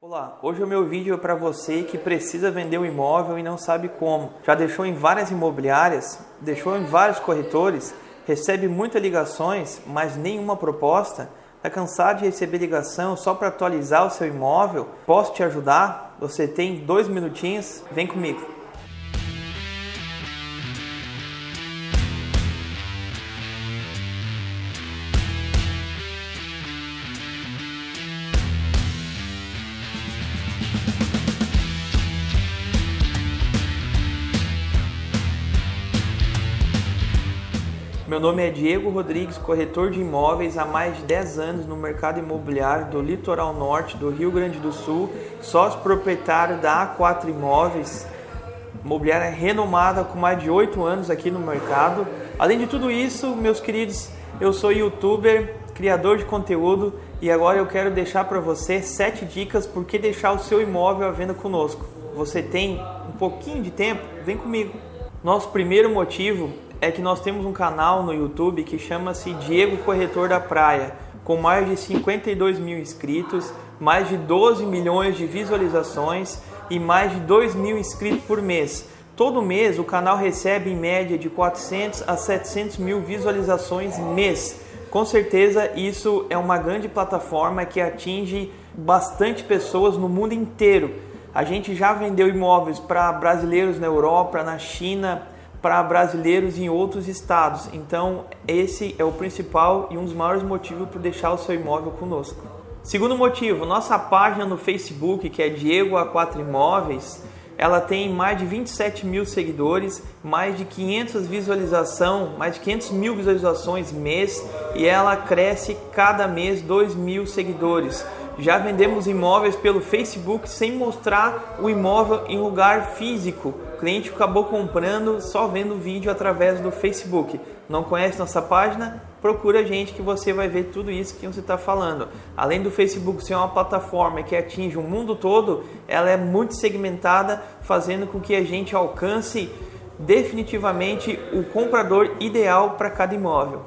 Olá, hoje o meu vídeo é para você que precisa vender um imóvel e não sabe como. Já deixou em várias imobiliárias, deixou em vários corretores, recebe muitas ligações, mas nenhuma proposta? Está cansado de receber ligação só para atualizar o seu imóvel? Posso te ajudar? Você tem dois minutinhos? Vem comigo. Meu nome é Diego Rodrigues, corretor de imóveis há mais de 10 anos no mercado imobiliário do litoral norte do Rio Grande do Sul, sócio proprietário da A4 Imóveis, imobiliária renomada com mais de 8 anos aqui no mercado. Além de tudo isso, meus queridos, eu sou youtuber, criador de conteúdo e agora eu quero deixar para você 7 dicas por que deixar o seu imóvel à venda conosco. Você tem um pouquinho de tempo? Vem comigo. Nosso primeiro motivo é que nós temos um canal no YouTube que chama-se Diego Corretor da Praia, com mais de 52 mil inscritos, mais de 12 milhões de visualizações e mais de 2 mil inscritos por mês. Todo mês o canal recebe em média de 400 a 700 mil visualizações mês. Com certeza isso é uma grande plataforma que atinge bastante pessoas no mundo inteiro. A gente já vendeu imóveis para brasileiros na Europa, na China, para brasileiros em outros estados. Então, esse é o principal e um dos maiores motivos para deixar o seu imóvel conosco. Segundo motivo, nossa página no Facebook, que é Diego A4 Imóveis, ela tem mais de 27 mil seguidores, mais de 500 visualização, mais de 500 mil visualizações mês e ela cresce cada mês 2 mil seguidores. Já vendemos imóveis pelo Facebook sem mostrar o imóvel em lugar físico. O cliente acabou comprando só vendo o vídeo através do Facebook. Não conhece nossa página? Procura a gente que você vai ver tudo isso que você está falando. Além do Facebook ser uma plataforma que atinge o mundo todo, ela é muito segmentada, fazendo com que a gente alcance definitivamente o comprador ideal para cada imóvel.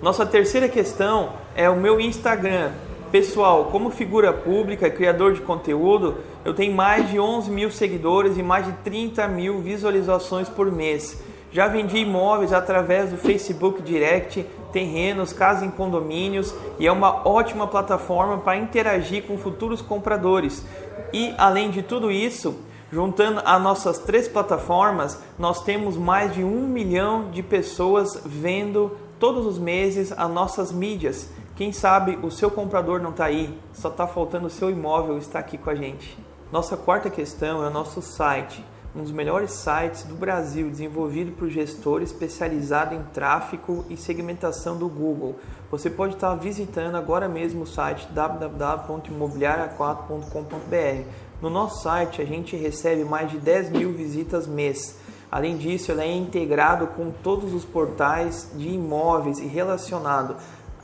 Nossa terceira questão é o meu Instagram. Pessoal, como figura pública, criador de conteúdo, eu tenho mais de 11 mil seguidores e mais de 30 mil visualizações por mês. Já vendi imóveis através do Facebook Direct, terrenos, casas em condomínios e é uma ótima plataforma para interagir com futuros compradores. E além de tudo isso, juntando as nossas três plataformas, nós temos mais de um milhão de pessoas vendo todos os meses as nossas mídias. Quem sabe o seu comprador não está aí, só está faltando o seu imóvel estar aqui com a gente. Nossa quarta questão é o nosso site, um dos melhores sites do Brasil, desenvolvido por gestor especializado em tráfego e segmentação do Google. Você pode estar visitando agora mesmo o site www.imobiliaria4.com.br. No nosso site a gente recebe mais de 10 mil visitas mês. Além disso, ele é integrado com todos os portais de imóveis e relacionado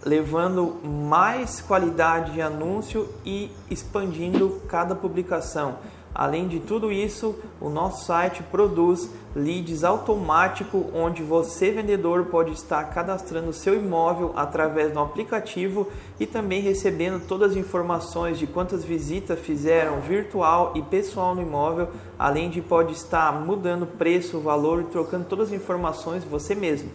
levando mais qualidade de anúncio e expandindo cada publicação. Além de tudo isso, o nosso site produz leads automático onde você vendedor pode estar cadastrando seu imóvel através do aplicativo e também recebendo todas as informações de quantas visitas fizeram virtual e pessoal no imóvel, além de pode estar mudando preço, valor e trocando todas as informações você mesmo.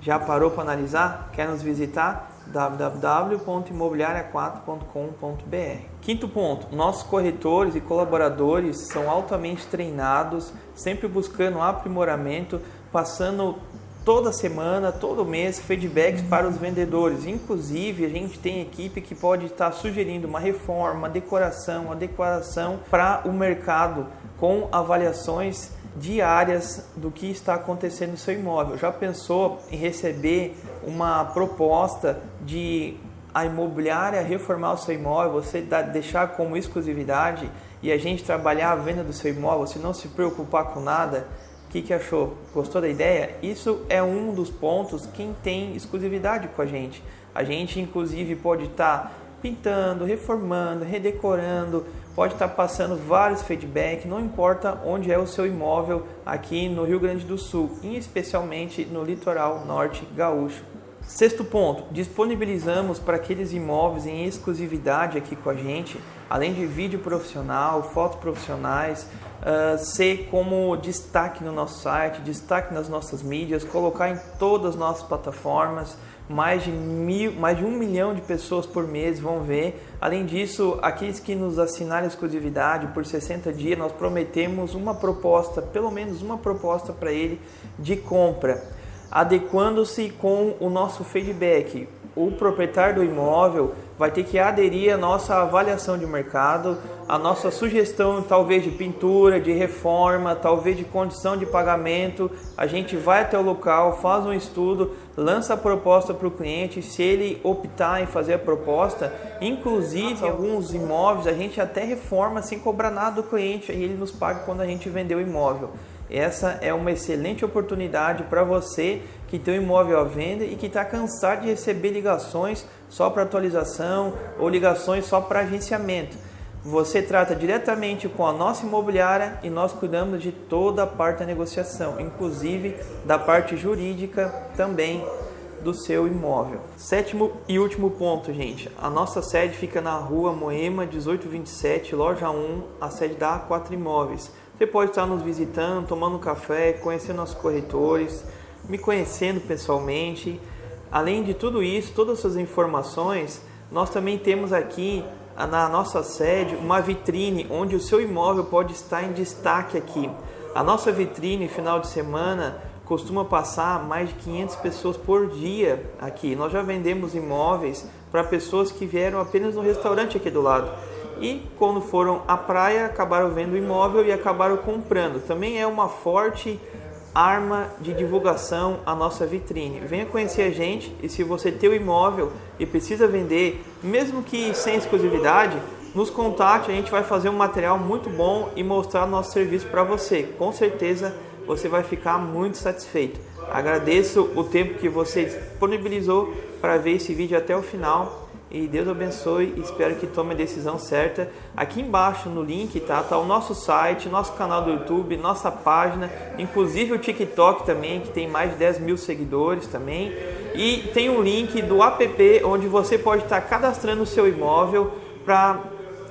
Já parou para analisar? Quer nos visitar? www.imobiliaria4.com.br. Quinto ponto, nossos corretores e colaboradores são altamente treinados, sempre buscando aprimoramento, passando toda semana, todo mês, feedbacks para os vendedores. Inclusive, a gente tem equipe que pode estar sugerindo uma reforma, uma decoração, uma decoração para o mercado com avaliações diárias do que está acontecendo no seu imóvel. Já pensou em receber uma proposta de a imobiliária reformar o seu imóvel, você deixar como exclusividade e a gente trabalhar a venda do seu imóvel, você não se preocupar com nada? O que, que achou? Gostou da ideia? Isso é um dos pontos quem tem exclusividade com a gente. A gente, inclusive, pode estar tá pintando, reformando, redecorando, pode estar passando vários feedbacks, não importa onde é o seu imóvel aqui no Rio Grande do Sul, e especialmente no litoral norte gaúcho. Sexto ponto, disponibilizamos para aqueles imóveis em exclusividade aqui com a gente, além de vídeo profissional, fotos profissionais, uh, ser como destaque no nosso site, destaque nas nossas mídias, colocar em todas as nossas plataformas, mais de, mil, mais de um milhão de pessoas por mês vão ver. Além disso, aqueles que nos assinarem exclusividade por 60 dias, nós prometemos uma proposta, pelo menos uma proposta para ele de compra, adequando-se com o nosso feedback. O proprietário do imóvel vai ter que aderir à nossa avaliação de mercado, à nossa sugestão talvez de pintura, de reforma, talvez de condição de pagamento. A gente vai até o local, faz um estudo, lança a proposta para o cliente. Se ele optar em fazer a proposta, inclusive alguns imóveis a gente até reforma sem cobrar nada do cliente e ele nos paga quando a gente vender o imóvel. Essa é uma excelente oportunidade para você que tem um imóvel à venda e que está cansado de receber ligações só para atualização ou ligações só para agenciamento. Você trata diretamente com a nossa imobiliária e nós cuidamos de toda a parte da negociação, inclusive da parte jurídica também do seu imóvel. Sétimo e último ponto, gente. A nossa sede fica na rua Moema 1827, loja 1, a sede da A4 Imóveis. Você pode estar nos visitando, tomando um café, conhecendo nossos corretores, me conhecendo pessoalmente. Além de tudo isso, todas essas informações, nós também temos aqui na nossa sede uma vitrine onde o seu imóvel pode estar em destaque aqui. A nossa vitrine, final de semana, costuma passar mais de 500 pessoas por dia aqui. Nós já vendemos imóveis para pessoas que vieram apenas no restaurante aqui do lado e quando foram à praia acabaram vendo o imóvel e acabaram comprando. Também é uma forte arma de divulgação a nossa vitrine. Venha conhecer a gente e se você tem o imóvel e precisa vender, mesmo que sem exclusividade, nos contate, a gente vai fazer um material muito bom e mostrar nosso serviço para você. Com certeza você vai ficar muito satisfeito. Agradeço o tempo que você disponibilizou para ver esse vídeo até o final e Deus abençoe e espero que tome a decisão certa. Aqui embaixo no link tá, tá o nosso site, nosso canal do YouTube, nossa página, inclusive o TikTok também, que tem mais de 10 mil seguidores também. E tem um link do app onde você pode estar cadastrando o seu imóvel para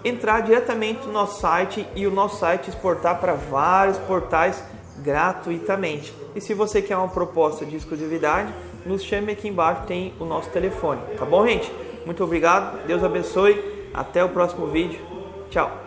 entrar diretamente no nosso site e o nosso site exportar para vários portais gratuitamente. E se você quer uma proposta de exclusividade, nos chame aqui embaixo, tem o nosso telefone. Tá bom, gente? Muito obrigado, Deus abençoe. Até o próximo vídeo. Tchau.